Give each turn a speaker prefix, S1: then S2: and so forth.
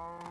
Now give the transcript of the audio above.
S1: No.